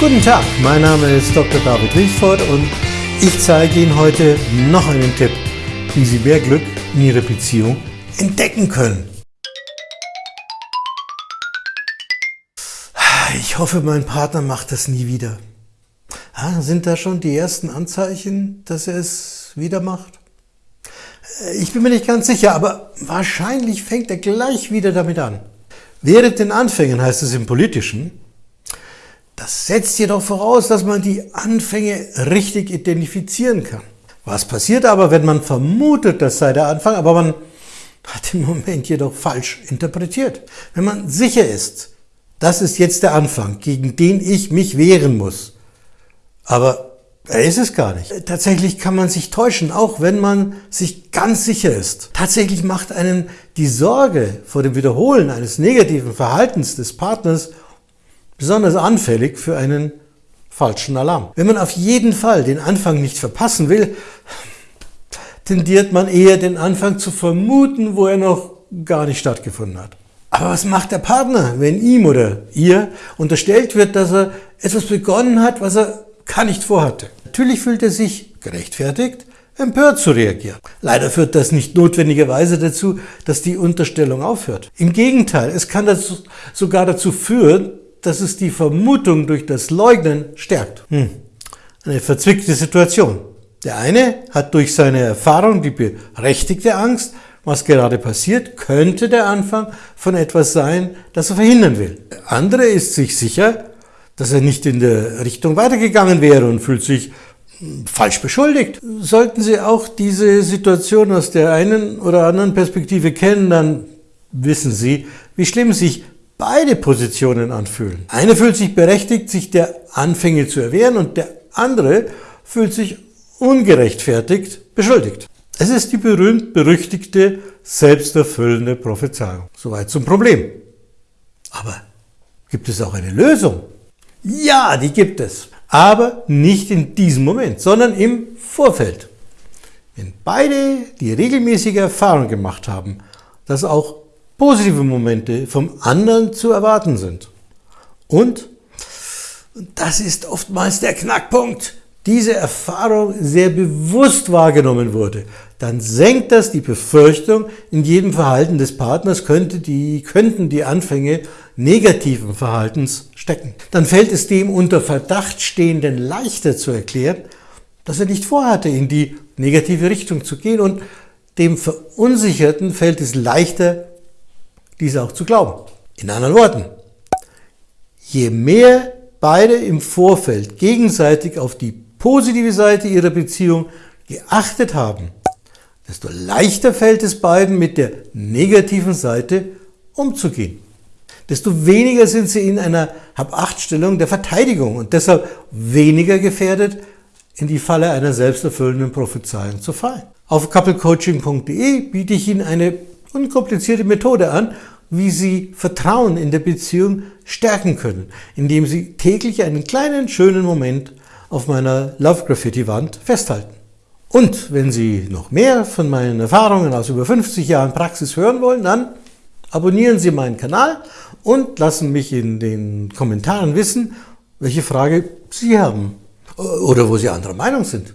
Guten Tag, mein Name ist Dr. David Wilford und ich zeige Ihnen heute noch einen Tipp, wie Sie mehr Glück in Ihrer Beziehung entdecken können. Ich hoffe, mein Partner macht das nie wieder. Ja, sind da schon die ersten Anzeichen, dass er es wieder macht? Ich bin mir nicht ganz sicher, aber wahrscheinlich fängt er gleich wieder damit an. Während den Anfängen heißt es im Politischen, das setzt jedoch voraus, dass man die Anfänge richtig identifizieren kann. Was passiert aber, wenn man vermutet, das sei der Anfang, aber man hat den Moment jedoch falsch interpretiert? Wenn man sicher ist, das ist jetzt der Anfang, gegen den ich mich wehren muss, aber er ist es gar nicht. Tatsächlich kann man sich täuschen, auch wenn man sich ganz sicher ist. Tatsächlich macht einen die Sorge vor dem Wiederholen eines negativen Verhaltens des Partners besonders anfällig für einen falschen Alarm. Wenn man auf jeden Fall den Anfang nicht verpassen will, tendiert man eher den Anfang zu vermuten, wo er noch gar nicht stattgefunden hat. Aber was macht der Partner, wenn ihm oder ihr unterstellt wird, dass er etwas begonnen hat, was er gar nicht vorhatte? Natürlich fühlt er sich gerechtfertigt, empört zu reagieren. Leider führt das nicht notwendigerweise dazu, dass die Unterstellung aufhört. Im Gegenteil, es kann dazu, sogar dazu führen, dass es die Vermutung durch das Leugnen stärkt. Hm. Eine verzwickte Situation. Der eine hat durch seine Erfahrung die berechtigte Angst, was gerade passiert, könnte der Anfang von etwas sein, das er verhindern will. Der andere ist sich sicher, dass er nicht in der Richtung weitergegangen wäre und fühlt sich hm, falsch beschuldigt. Sollten Sie auch diese Situation aus der einen oder anderen Perspektive kennen, dann wissen Sie, wie schlimm sich beide Positionen anfühlen. Eine fühlt sich berechtigt, sich der Anfänge zu erwehren und der andere fühlt sich ungerechtfertigt beschuldigt. Es ist die berühmt-berüchtigte, selbsterfüllende Prophezeiung. Soweit zum Problem. Aber gibt es auch eine Lösung? Ja, die gibt es. Aber nicht in diesem Moment, sondern im Vorfeld. Wenn beide die regelmäßige Erfahrung gemacht haben, dass auch positive Momente vom anderen zu erwarten sind. Und, das ist oftmals der Knackpunkt, diese Erfahrung sehr bewusst wahrgenommen wurde, dann senkt das die Befürchtung, in jedem Verhalten des Partners könnte die, könnten die Anfänge negativen Verhaltens stecken. Dann fällt es dem unter Verdacht Stehenden leichter zu erklären, dass er nicht vorhatte, in die negative Richtung zu gehen und dem Verunsicherten fällt es leichter, diese auch zu glauben. In anderen Worten, je mehr beide im Vorfeld gegenseitig auf die positive Seite ihrer Beziehung geachtet haben, desto leichter fällt es beiden mit der negativen Seite umzugehen. Desto weniger sind sie in einer Hab-Acht-Stellung der Verteidigung und deshalb weniger gefährdet, in die Falle einer selbsterfüllenden Prophezeiung zu fallen. Auf couplecoaching.de biete ich Ihnen eine unkomplizierte Methode an, wie Sie Vertrauen in der Beziehung stärken können, indem Sie täglich einen kleinen, schönen Moment auf meiner Love Graffiti Wand festhalten. Und wenn Sie noch mehr von meinen Erfahrungen aus über 50 Jahren Praxis hören wollen, dann abonnieren Sie meinen Kanal und lassen mich in den Kommentaren wissen, welche Frage Sie haben oder wo Sie anderer Meinung sind.